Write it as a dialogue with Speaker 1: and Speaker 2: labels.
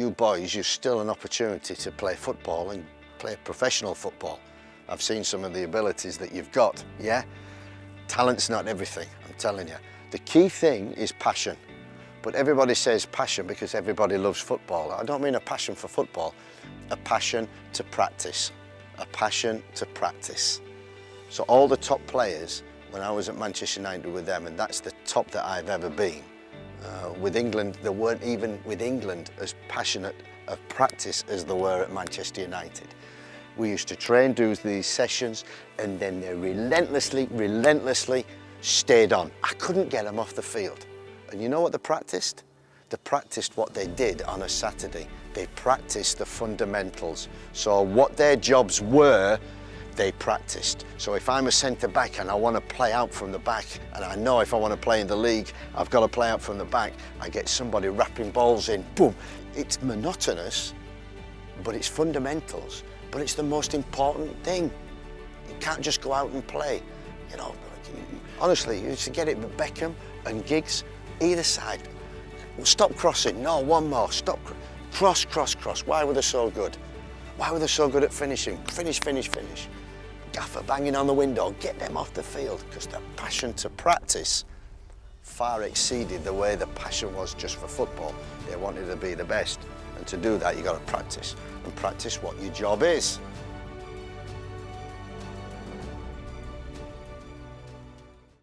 Speaker 1: you boys, you've still an opportunity to play football and play professional football. I've seen some of the abilities that you've got, yeah? Talent's not everything, I'm telling you. The key thing is passion. But everybody says passion because everybody loves football. I don't mean a passion for football, a passion to practice, a passion to practice. So all the top players, when I was at Manchester United with them, and that's the top that I've ever been, uh, with England, they weren't even with England as passionate of practice as they were at Manchester United. We used to train, do these sessions, and then they relentlessly, relentlessly stayed on. I couldn't get them off the field. And you know what they practiced? They practiced what they did on a Saturday. They practiced the fundamentals. So what their jobs were, they practiced. So if I'm a centre back and I want to play out from the back, and I know if I want to play in the league, I've got to play out from the back, I get somebody wrapping balls in, boom. It's monotonous, but it's fundamentals. But it's the most important thing. You can't just go out and play. You know, honestly, you to get it with Beckham and Giggs, either side. Stop crossing, no, one more, stop. Cross, cross, cross. Why were they so good? Why were they so good at finishing? Finish, finish, finish. Gaffer banging on the window, get them off the field because the passion to practice far exceeded the way the passion was just for football. They wanted to be the best. And to do that, you've got to practice and practice what your job is.